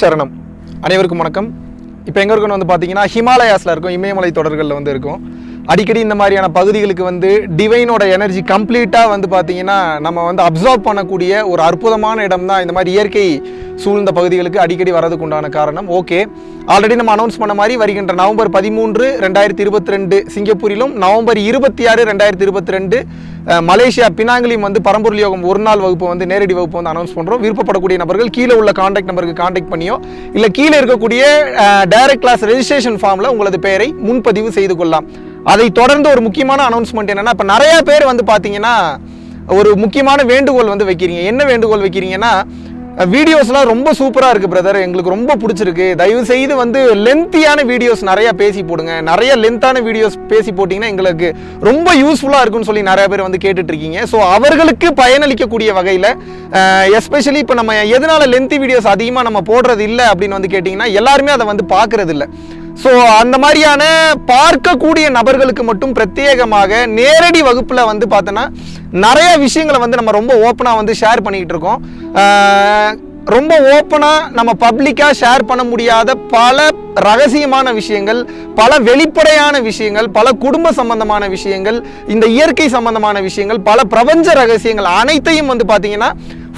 சரணம். அனைவருக்கும் வணக்கம். இப்போ எங்கே இருக்கணும் வந்து பார்த்தீங்கன்னா ஹிமாலயாஸில் இருக்கும் இமயமலை தொடர்களில் வந்து இருக்கும். அடிக்கடி இந்த மாதிரியான பகுதிகளுக்கு வந்து டிவைனோட எனர்ஜி கம்ப்ளீட்டாக வந்து பார்த்தீங்கன்னா நம்ம வந்து அப்சர்வ் பண்ணக்கூடிய ஒரு அற்புதமான இடம் தான் இந்த மாதிரி இயற்கை சூழ்ந்த பகுதிகளுக்கு அடிக்கடி வரதுக்கு உண்டான காரணம். ஓகே ஆல்ரெடி நம்ம அனௌன்ஸ் பண்ண மாதிரி வருகின்ற நவம்பர் பதிமூன்று ரெண்டாயிரத்தி இருபத்தி ரெண்டு சிங்கப்பூரிலும் நவம்பர் இருபத்தி ஆறு ரெண்டாயிரத்தி இருபத்தி ரெண்டு மலேசியா பினாங்கிலும் வந்து பரம்பொருள் யோகம் ஒரு நாள் வகுப்பு வந்து நேரடி வகுப்பு வந்து அனௌன்ஸ் பண்ணுறோம் விருப்பப்படக்கூடிய நபர்கள் கீழே உள்ள காண்டாக்ட் நம்பருக்கு காண்டாக்ட் பண்ணியோ இல்லை கீழே இருக்கக்கூடிய டைரக்ட் கிளாஸ் ரெஜிஸ்ட்ரேஷன் ஃபார்மில் உங்களது பெயரை முன்பதிவு செய்து கொள்ளலாம். அதை தொடர்ந்து ஒரு முக்கியமான அனௌன்ஸ்மெண்ட் என்னன்னா இப்போ நிறைய பேர் வந்து பார்த்தீங்கன்னா ஒரு முக்கியமான வேண்டுகோள் வந்து வைக்கிறீங்க. என்ன வேண்டுகோள் வைக்கிறீங்கன்னா வீடியோஸ்லாம் ரொம்ப சூப்பராக இருக்குது பிரதர் எங்களுக்கு ரொம்ப பிடிச்சிருக்கு. தயவு செய்து வந்து லென்த்தியான வீடியோஸ் நிறைய பேசி போடுங்க. நிறைய லென்த்தான வீடியோஸ் பேசி போட்டிங்கன்னா எங்களுக்கு ரொம்ப யூஸ்ஃபுல்லாக இருக்கும்னு சொல்லி நிறைய பேர் வந்து கேட்டுட்டு இருக்கீங்க ஸோ அவர்களுக்கு பயனளிக்கக்கூடிய வகையில் எஸ்பெஷலி இப்போ நம்ம எதனால லென்த்தி வீடியோஸ் அதிகமாக நம்ம போடுறது இல்லை அப்படின்னு வந்து கேட்டிங்கன்னா எல்லாருமே அதை வந்து பார்க்கறது இல்லை ஸோ அந்த மாதிரியான பார்க்கக்கூடிய நபர்களுக்கு மட்டும் பிரத்யேகமாக நேரடி வகுப்பில் வந்து பார்த்தோன்னா நிறைய விஷயங்களை வந்து நம்ம ரொம்ப ஓப்பனாக வந்து ஷேர் பண்ணிக்கிட்டு இருக்கோம். ரொம்ப ஓப்பனாக நம்ம பப்ளிக்காக ஷேர் பண்ண முடியாத பல ரகசியமான விஷயங்கள் பல வெளிப்படையான விஷயங்கள் பல குடும்ப சம்பந்தமான விஷயங்கள் இந்த இயற்கை சம்பந்தமான விஷயங்கள் பல பிரபஞ்ச ரகசியங்கள் அனைத்தையும் வந்து பார்த்தீங்கன்னா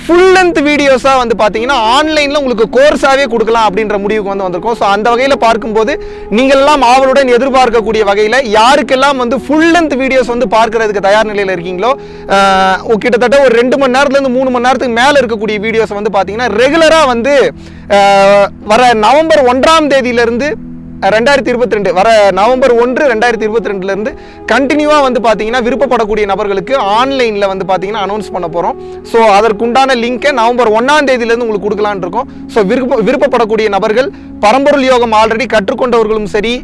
ஃபுல் லென்த் வீடியோஸாக வந்து பார்த்தீங்கன்னா ஆன்லைனில் உங்களுக்கு கோர்ஸாகவே கொடுக்கலாம் அப்படின்ற முடிவுக்கு வந்து வந்திருக்கோம். ஸோ அந்த வகையில் பார்க்கும்போது நீங்கள் எல்லாம் ஆவலுடன் எதிர்பார்க்கக்கூடிய வகையில் யாருக்கெல்லாம் வந்து ஃபுல் லென்த் வீடியோஸ் வந்து பார்க்கறதுக்கு தயார் நிலையில் இருக்கீங்களோ கிட்டத்தட்ட ஒரு ரெண்டு மணி நேரத்துலேருந்து மூணு மணி நேரத்துக்கு மேலே இருக்கக்கூடிய வீடியோஸ் வந்து பார்த்தீங்கன்னா ரெகுலராக வந்து வர நவம்பர் ஒன்றாம் தேதியிலிருந்து ரெண்டாயிரத்தி இருபத்தி ரெண்டு வர நவம்பர் ஒன்று ரெண்டாயிரத்தி இருபத்தி ரெண்டுலேருந்து கண்டினியூவாக வந்து பார்த்தீங்கன்னா விருப்பப்படக்கூடிய நபர்களுக்கு ஆன்லைனில் வந்து பார்த்தீங்கன்னா அனௌன்ஸ் பண்ண போகிறோம் ஸோ அதற்குண்டான லிங்கை நவம்பர் ஒன்றாம் தேதியிலேருந்து உங்களுக்கு கொடுக்கலான்னு இருக்கோம். ஸோ விருப்ப விருப்பப்படக்கூடிய நபர்கள் பரம்பொருள் யோகம் ஆல்ரெடி கற்றுக்கொண்டவர்களும் சரி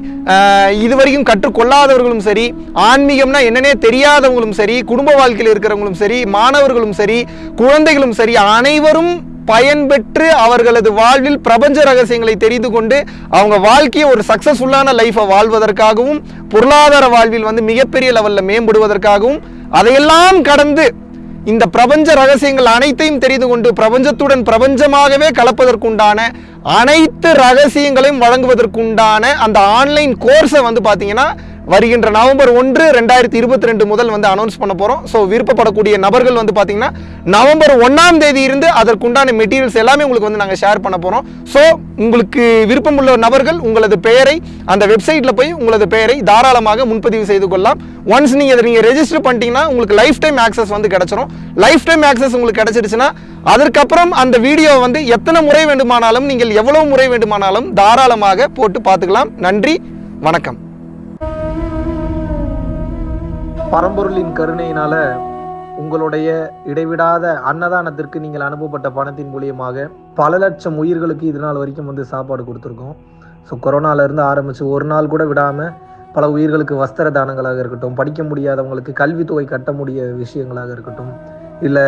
இதுவரைக்கும் கற்றுக்கொள்ளாதவர்களும் சரி ஆன்மீகம்னா என்னன்னே தெரியாதவங்களும் சரி குடும்ப வாழ்க்கையில் இருக்கிறவங்களும் சரி மாணவர்களும் சரி குழந்தைகளும் சரி அனைவரும் பயன்பெற்று அவர்களது வாழ்வில் பிரபஞ்ச ரகசியங்களை தெரிந்து கொண்டு அவங்க வாழ்க்கையை ஒரு சக்சஸ்ஃபுல்லான லைஃப்பை வாழ்வதற்காகவும் பொருளாதார வாழ்வில் வந்து மிகப்பெரிய லெவலில் மேம்படுவதற்காகவும் அதையெல்லாம் கடந்து இந்த பிரபஞ்ச ரகசியங்கள் அனைத்தையும் தெரிந்து கொண்டு பிரபஞ்சத்துடன் பிரபஞ்சமாகவே கலப்பதற்குண்டான அனைத்து ரகசியங்களையும் வழங்குவதற்குண்டான அந்த ஆன்லைன் கோர்ஸை வந்து பார்த்தீங்கன்னா வருகின்ற நவம்பர் ஒன்று ரெண்டாயிரத்தி இருபத்தி ரெண்டு முதல் வந்து அனௌன்ஸ் பண்ண போகிறோம் ஸோ விருப்பப்படக்கூடிய நபர்கள் வந்து பார்த்தீங்கன்னா நவம்பர் ஒன்றாம் தேதி இருந்து அதற்குண்டான மெட்டீரியல்ஸ் எல்லாமே உங்களுக்கு வந்து நாங்கள் ஷேர் பண்ண போகிறோம் ஸோ உங்களுக்கு விருப்பமுள்ள நபர்கள் உங்களது பெயரை அந்த வெப்சைட்டில் போய் உங்களது பெயரை தாராளமாக முன்பதிவு செய்து கொள்ளலாம். ஒன்ஸ் நீங்கள் இதை நீங்கள் ரெஜிஸ்டர் பண்ணிட்டீங்கன்னா உங்களுக்கு லைஃப் டைம் ஆக்சஸ் வந்து கிடச்சிரும். லைஃப் டைம் ஆக்சஸ் உங்களுக்கு கிடச்சிருச்சுன்னா அதற்கப்புறம் அந்த வீடியோ வந்து எத்தனை முறை வேண்டுமானாலும் நீங்கள் எவ்வளவு முறை வேண்டுமானாலும் தாராளமாக போட்டு பார்த்துக்கலாம். நன்றி வணக்கம். பரம்பொருளின் கருணையினால உங்களுடைய இடைவிடாத அன்னதானத்திற்கு நீங்கள் அனுப்பப்பட்ட பணத்தின் மூலியமாக பல லட்சம் உயிர்களுக்கு இது நாள் வரைக்கும் வந்து சாப்பாடு கொடுத்துருக்கோம். ஸோ கொரோனாலேருந்து ஆரம்பித்து ஒரு நாள் கூட விடாமல் பல உயிர்களுக்கு வஸ்திர தானங்களாக இருக்கட்டும் படிக்க முடியாதவங்களுக்கு கல்வித்தொகை கட்ட முடிய விஷயங்களாக இருக்கட்டும் இல்லை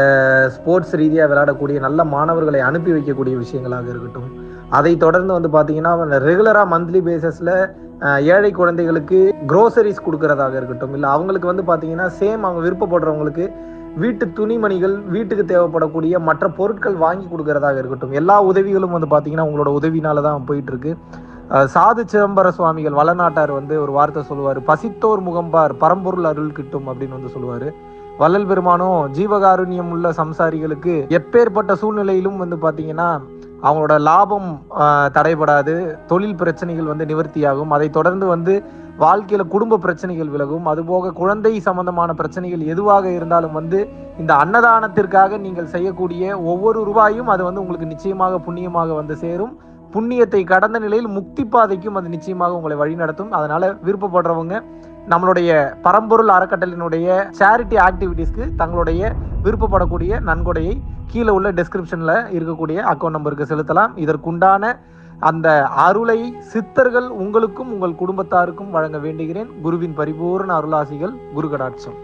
ஸ்போர்ட்ஸ் ரீதியாக விளையாடக்கூடிய நல்ல மாணவர்களை அனுப்பி வைக்கக்கூடிய விஷயங்களாக இருக்கட்டும் அதை தொடர்ந்து வந்து பார்த்தீங்கன்னா ரெகுலராக மந்த்லி பேசிஸில் ஏழை குழந்தைகளுக்கு குரோசரிஸ் கொடுக்கறதாக இருக்கட்டும் இல்லை அவங்களுக்கு வந்து பார்த்தீங்கன்னா சேம் அவங்க விருப்பப்படுறவங்களுக்கு வீட்டு துணிமணிகள் வீட்டுக்கு தேவைப்படக்கூடிய மற்ற பொருட்கள் வாங்கி கொடுக்கறதாக இருக்கட்டும் எல்லா உதவிகளும் வந்து பார்த்தீங்கன்னா உங்களோட உதவினால தான் போயிட்டு இருக்கு சாது சிதம்பர சுவாமிகள் வளநாட்டார் வந்து ஒரு வார்த்தை சொல்லுவார் பசித்தோர் முகம்பார் பரம்பொருள் அருள் கிட்டும் அப்படின்னு வந்து சொல்லுவார். வள்ளல் பெருமானும் ஜீவகாருண்யம் உள்ள சம்சாரிகளுக்கு எப்பேற்பட்ட சூழ்நிலையிலும் வந்து பார்த்தீங்கன்னா அவங்களோட லாபம் தடைபடாது தொழில் பிரச்சனைகள் வந்து நிவர்த்தியாகும். அதை தொடர்ந்து வந்து வாழ்க்கையில் குடும்ப பிரச்சனைகள் விலகும். அதுபோக குழந்தை சம்பந்தமான பிரச்சனைகள் எதுவாக இருந்தாலும் வந்து இந்த அன்னதானத்திற்காக நீங்கள் செய்யக்கூடிய ஒவ்வொரு ரூபாயும் அது வந்து உங்களுக்கு நிச்சயமாக புண்ணியமாக வந்து சேரும். புண்ணியத்தை கடந்த நிலையில் முக்தி பாதைக்கும் அது நிச்சயமாக உங்களை வழிநடத்தும் அதனால விருப்பப்படுறவங்க நம்மளுடைய பரம்பொருள் அறக்கட்டளினுடைய சேரிட்டி ஆக்டிவிட்டீஸ்க்கு தங்களுடைய விருப்பப்படக்கூடிய நன்கொடையை கீழே உள்ள டெஸ்கிரிப்ஷனில் இருக்கக்கூடிய அக்கௌண்ட் நம்பருக்கு செலுத்தலாம். இதற்குண்டான அந்த அருளை சித்தர்கள் உங்களுக்கும் உங்கள் குடும்பத்தாருக்கும் வழங்க வேண்டுகிறேன். குருவின் பரிபூர்ண அருளாசிகள் குரு கடாட்சம்